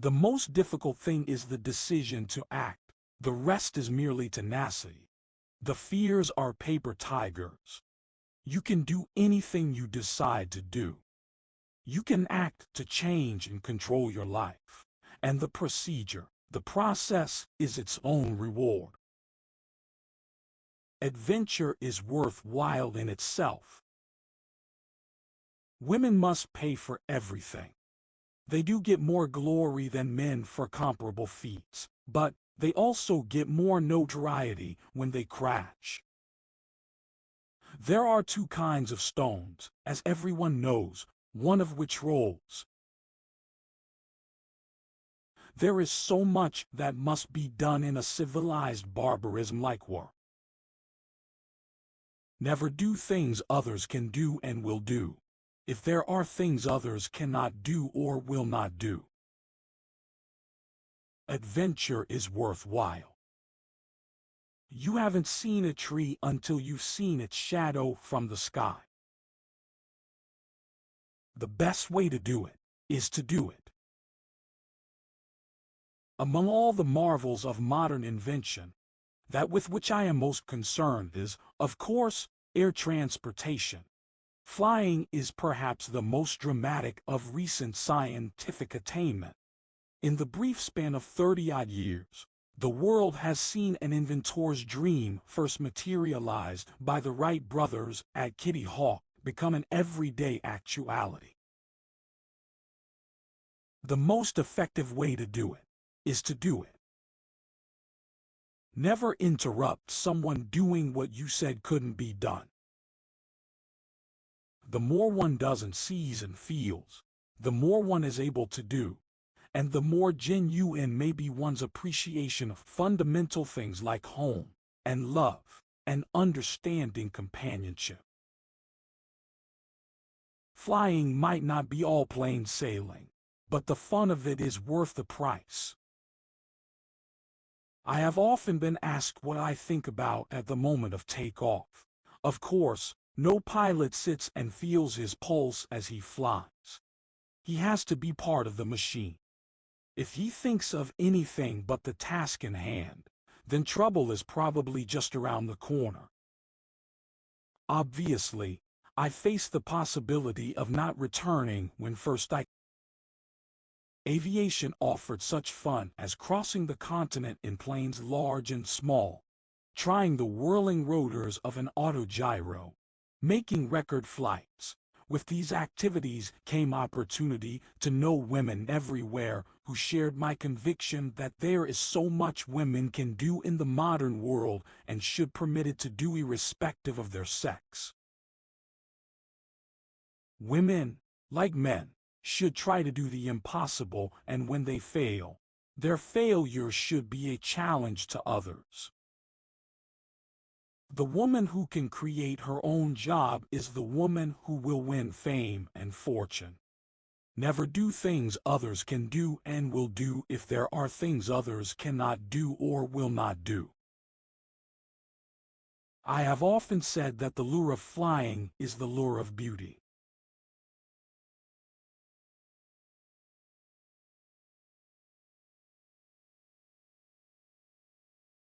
The most difficult thing is the decision to act. The rest is merely tenacity. The fears are paper tigers. You can do anything you decide to do. You can act to change and control your life. And the procedure, the process, is its own reward. Adventure is worthwhile in itself. Women must pay for everything. They do get more glory than men for comparable feats, but they also get more notoriety when they crash. There are two kinds of stones, as everyone knows, one of which rolls. There is so much that must be done in a civilized barbarism like war. Never do things others can do and will do, if there are things others cannot do or will not do. Adventure is worthwhile. You haven't seen a tree until you've seen its shadow from the sky. The best way to do it is to do it. Among all the marvels of modern invention, that with which I am most concerned is, of course, air transportation. Flying is perhaps the most dramatic of recent scientific attainment. In the brief span of 30-odd years, the world has seen an inventor's dream first materialized by the Wright brothers at Kitty Hawk become an everyday actuality. The most effective way to do it is to do it. Never interrupt someone doing what you said couldn't be done. The more one does and sees and feels, the more one is able to do, and the more genuine may be one's appreciation of fundamental things like home and love and understanding companionship. Flying might not be all plain sailing, but the fun of it is worth the price. I have often been asked what I think about at the moment of takeoff. Of course, no pilot sits and feels his pulse as he flies. He has to be part of the machine. If he thinks of anything but the task in hand, then trouble is probably just around the corner. Obviously, I face the possibility of not returning when first I Aviation offered such fun as crossing the continent in planes large and small, trying the whirling rotors of an autogyro, making record flights, with these activities came opportunity to know women everywhere who shared my conviction that there is so much women can do in the modern world and should permitted to do irrespective of their sex. Women, like men, should try to do the impossible and when they fail, their failure should be a challenge to others. The woman who can create her own job is the woman who will win fame and fortune. Never do things others can do and will do if there are things others cannot do or will not do. I have often said that the lure of flying is the lure of beauty.